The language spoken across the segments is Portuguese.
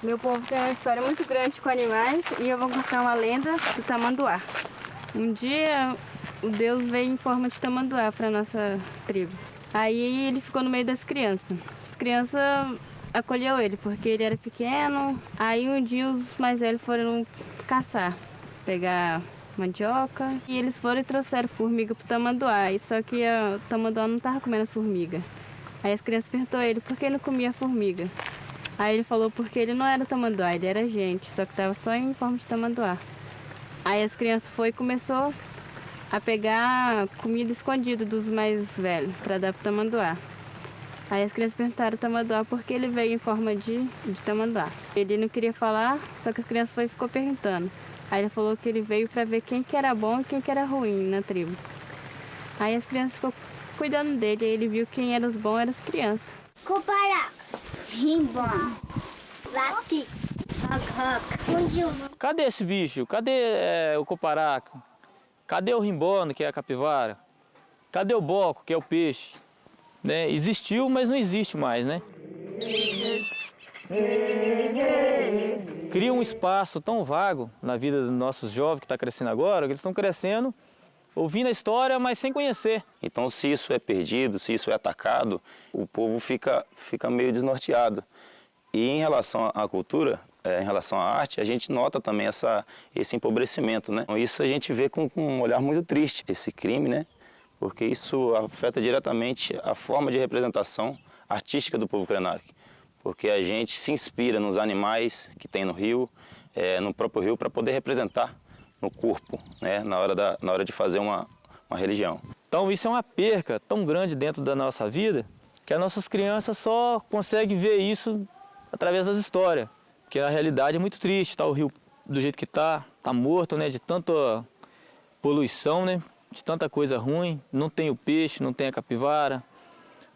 Meu povo tem uma história muito grande com animais e eu vou contar uma lenda do tamanduá. Um dia o Deus veio em forma de tamanduá para nossa tribo. Aí ele ficou no meio das crianças. As crianças acolheu ele porque ele era pequeno. Aí um dia os mais velhos foram caçar, pegar mandioca. E eles foram e trouxeram formiga pro tamanduá. E só que o tamanduá não tava comendo as formigas. Aí as crianças perguntou ele por que ele não comia formiga. Aí ele falou porque ele não era tamanduá, ele era gente, só que tava só em forma de tamanduá. Aí as crianças foi e começou a pegar comida escondida dos mais velhos para dar pro tamanduá. Aí as crianças perguntaram o tamanduá por que ele veio em forma de, de tamanduá. Ele não queria falar, só que as crianças foi e ficou perguntando. Aí ele falou que ele veio para ver quem que era bom e quem que era ruim na tribo. Aí as crianças ficou cuidando dele, aí ele viu quem eram os bons eram as crianças. Coparaca, rimbom, lati, Cadê esse bicho? Cadê é, o coparaca? Cadê o rimbono, que é a capivara? Cadê o boco, que é o peixe? Né? Existiu, mas não existe mais, né? Cria um espaço tão vago na vida dos nossos jovens que está crescendo agora, que eles estão crescendo ouvindo a história, mas sem conhecer. Então, se isso é perdido, se isso é atacado, o povo fica, fica meio desnorteado. E em relação à cultura, é, em relação à arte, a gente nota também essa, esse empobrecimento, né? Isso a gente vê com, com um olhar muito triste, esse crime, né? Porque isso afeta diretamente a forma de representação artística do povo Krenak. Porque a gente se inspira nos animais que tem no rio, é, no próprio rio, para poder representar no corpo, né? na, hora da, na hora de fazer uma, uma religião. Então isso é uma perca tão grande dentro da nossa vida que as nossas crianças só conseguem ver isso através das histórias, que a realidade é muito triste, tá o rio do jeito que está, está morto, né, de tanta poluição, né, de tanta coisa ruim, não tem o peixe, não tem a capivara,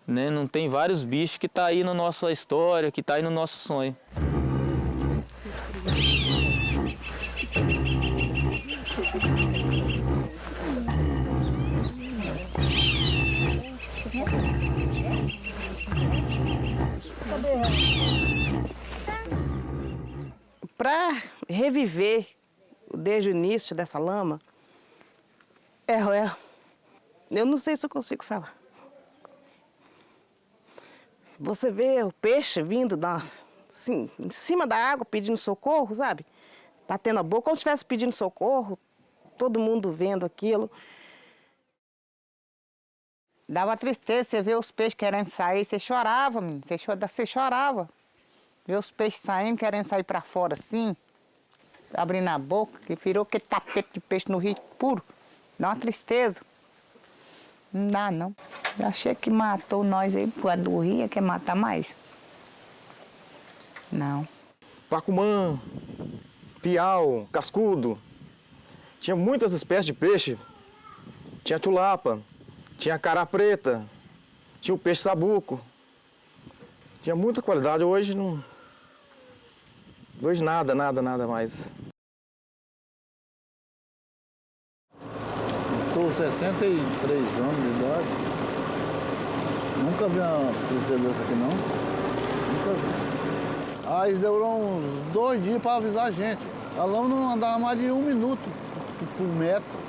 né, não tem vários bichos que está aí na nossa história, que está aí no nosso sonho. Para reviver desde o início dessa lama, é, é, eu não sei se eu consigo falar. Você vê o peixe vindo da, assim, em cima da água pedindo socorro, sabe? Batendo a boca, como se estivesse pedindo socorro, todo mundo vendo aquilo. Dava tristeza, você vê os peixes querendo sair, você chorava, menino, você, chorava, você chorava. Ver os peixes saindo, querendo sair para fora assim, abrindo a boca, que virou aquele tapete de peixe no rio puro. Dá uma tristeza. Não dá, não. Eu achei que matou nós aí por causa do rio, quer matar mais. Não. Pacumã, piau, cascudo. Tinha muitas espécies de peixe. Tinha tulapa, tinha cara preta, tinha o peixe sabuco. Tinha muita qualidade, hoje não... Hoje nada, nada, nada mais. Estou 63 anos de idade. Nunca vi uma cruzeira aqui não. Nunca vi. Aí demoraram uns dois dias para avisar a gente. A lama não andava mais de um minuto por metro.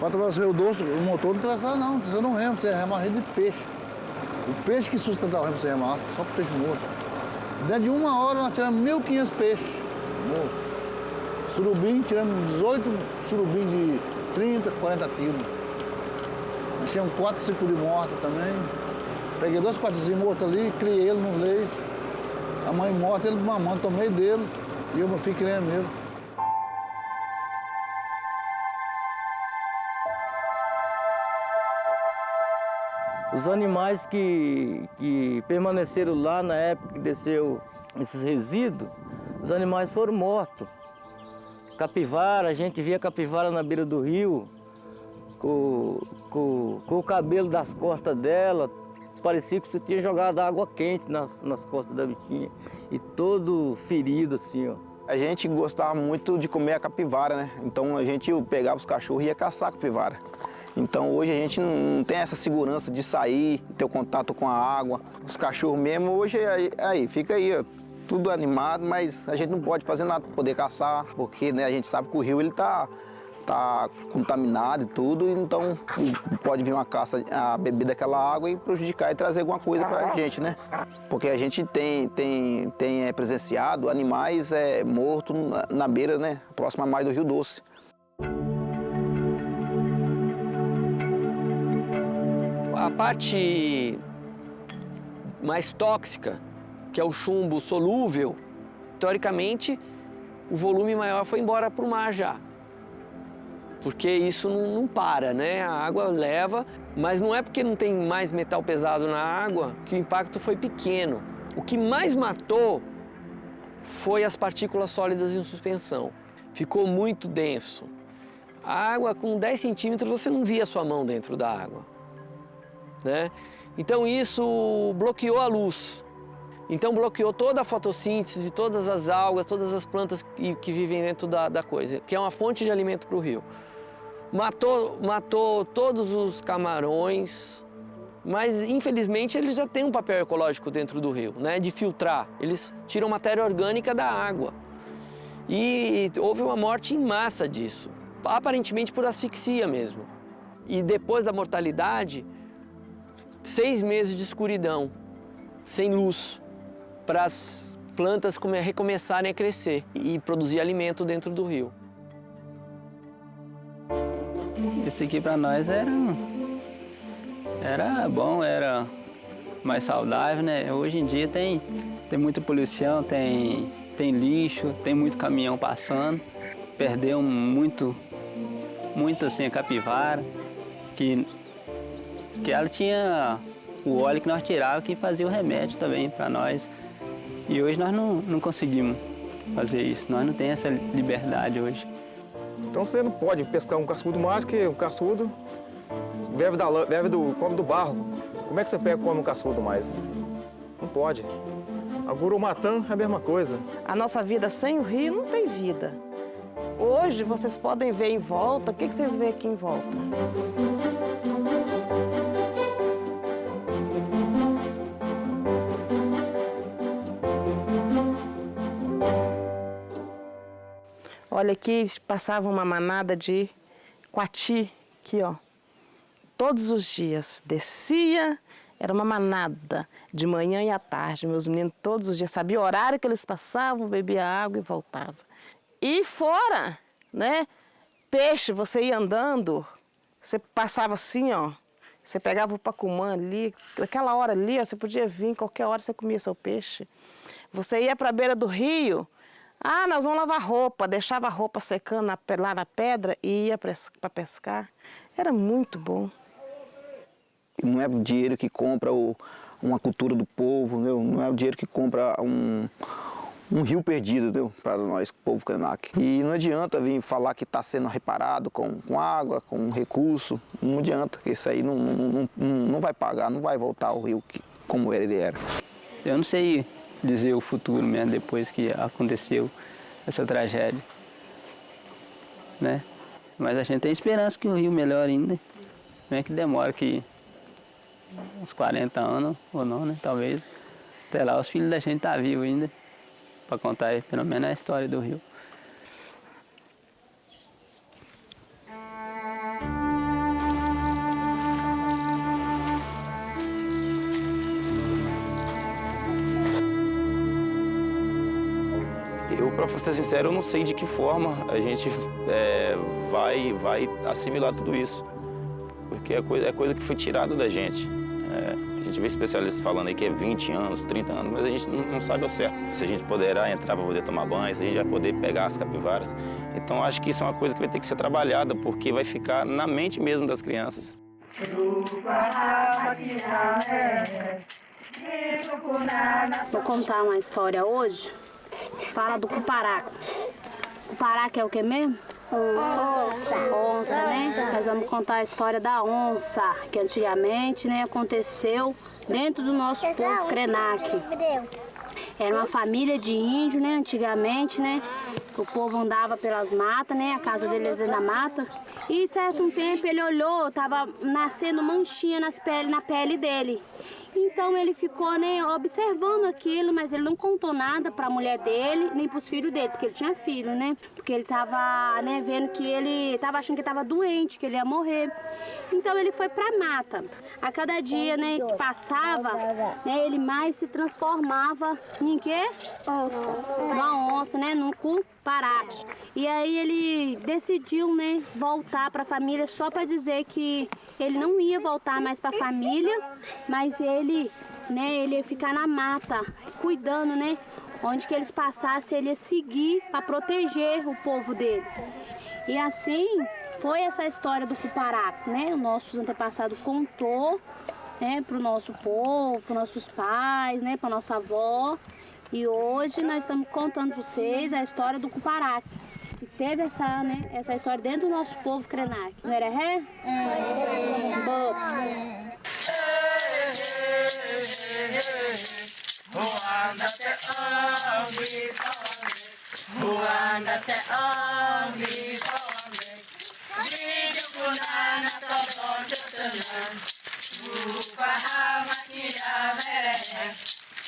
Para atravessar o doce, o motor não atravessava não, você não rema, você rema de peixe. O peixe que sustentava o remo você remar, só peixe morto. Dentro de uma hora nós tiramos 1.500 peixes. Surubim, tiramos 18 surubim de 30, 40 quilos. Nós tínhamos 4 cicuri mortos também. Peguei dois patezinhos mortos ali, criei ele no leite. A mãe morta, ele mamando, tomei dele. E eu, filho, criei mesmo. Os animais que, que permaneceram lá na época que desceu esses resíduos, os animais foram mortos. Capivara, a gente via capivara na beira do rio, com, com, com o cabelo das costas dela, parecia que você tinha jogado água quente nas, nas costas da bichinha. E todo ferido assim, ó. A gente gostava muito de comer a capivara, né? Então a gente pegava os cachorros e ia caçar a capivara. Então hoje a gente não tem essa segurança de sair, ter o contato com a água. Os cachorros mesmo, hoje aí, aí fica aí, ó, tudo animado, mas a gente não pode fazer nada para poder caçar, porque né, a gente sabe que o rio ele tá, tá contaminado e tudo, então pode vir uma caça a beber daquela água e prejudicar e trazer alguma coisa para a gente, né? Porque a gente tem, tem, tem é, presenciado animais é, mortos na, na beira, né? Próxima mais do Rio Doce. A parte mais tóxica, que é o chumbo solúvel, teoricamente o volume maior foi embora para o mar já. Porque isso não, não, para, né? A água leva, mas não é porque não tem mais metal pesado na água que o impacto foi pequeno. O que mais matou foi as partículas sólidas em suspensão. Ficou muito denso. A água com 10 centímetros você não via sua mão dentro da água. Né? Então isso bloqueou a luz. Então bloqueou toda a fotossíntese, todas as algas, todas as plantas que, que vivem dentro da, da, coisa, que é uma fonte de alimento para o rio. Matou, matou todos os camarões, mas infelizmente eles já têm um papel ecológico dentro do rio, né, de filtrar. Eles tiram matéria orgânica da água. E houve uma morte em massa disso, aparentemente por asfixia mesmo. E depois da mortalidade, seis meses de escuridão, sem luz, para as plantas recomeçarem a crescer e produzir alimento dentro do rio. Esse aqui para nós era, era bom, era mais saudável, né? Hoje em dia tem, tem muita poluição, tem, tem lixo, tem muito caminhão passando. Perdeu muito, muito assim a capivara, que que ela tinha o óleo que nós tirávamos que fazia o remédio também para nós. E hoje nós não, não conseguimos fazer isso, nós não temos essa liberdade hoje. Então você não pode pescar um cascudo mais que um cascudo vive, da, vive do, come do barro. Como é que você pega come um cascudo mais? Não pode. A gurumatã é a mesma coisa. A nossa vida sem o rio não tem vida. Hoje vocês podem ver em volta, o que, que vocês veem aqui em volta? Olha aqui, passava uma manada de coati, aqui ó, todos os dias. Descia, era uma manada, de manhã e à tarde. Meus meninos todos os dias sabiam o horário que eles passavam, bebia água e voltava. E fora, né, peixe, você ia andando, você passava assim, ó, você pegava o pacumã ali, naquela hora ali, ó, você podia vir, qualquer hora você comia seu peixe. Você ia para a beira do rio, ah, nós vamos lavar roupa, deixava a roupa secando na, lá na pedra e ia para pescar. Era muito bom. Não é o dinheiro que compra o, uma cultura do povo, não, não é o dinheiro que compra um, um rio perdido para nós, povo Krenak. E não adianta vir falar que está sendo reparado com, com água, com recurso, não adianta, que isso aí não, não, não, não vai pagar, não vai voltar ao rio que, como ele era. Eu não sei dizer o futuro mesmo, depois que aconteceu essa tragédia. Né? Mas a gente tem esperança que o rio melhore ainda. Não é que demora que uns 40 anos ou não, né? Talvez. Até lá os filhos da gente estão tá vivos ainda. Para contar pelo menos a história do rio. Para ser sincero, eu não sei de que forma a gente é, vai, vai assimilar tudo isso. Porque é coisa, é coisa que foi tirada da gente. É, a gente vê especialistas falando aí que é 20 anos, 30 anos, mas a gente não, não sabe ao certo. Se a gente poderá entrar para poder tomar banho, se a gente vai poder pegar as capivaras. Então acho que isso é uma coisa que vai ter que ser trabalhada, porque vai ficar na mente mesmo das crianças. Vou contar uma história hoje Fala do cuparaca. Cuparaca é o que mesmo? Onça. Onça, né? Nós vamos contar a história da onça, que antigamente né, aconteceu dentro do nosso povo Krenak. Era uma família de índio, né, antigamente, né? O povo andava pelas matas, né? A casa deles é na mata. E certo um tempo ele olhou, tava nascendo manchinha nas pele, na pele dele. Então ele ficou, né, observando aquilo, mas ele não contou nada para a mulher dele, nem para os filhos dele, porque ele tinha filho, né? Porque ele tava, né, vendo que ele tava achando que estava doente, que ele ia morrer. Então ele foi para mata. A cada dia, né, que passava, né, ele mais se transformava em quê? Onça. Uma onça, né, num cu parado. E aí ele decidiu, né, voltar para a família só para dizer que ele não ia voltar mais para a família, mas ele, né, ele ia ficar na mata, cuidando, né, onde que eles passassem, ele ia seguir para proteger o povo dele. E assim foi essa história do Cuparaco, né? O nosso antepassado contou, né, para o nosso povo, para nossos pais, né, para nossa avó. E hoje nós estamos contando para vocês a história do Cuparaque. Que teve essa, né, essa história dentro do nosso povo Krenak. Não era ré? É. Boa. Ruanda te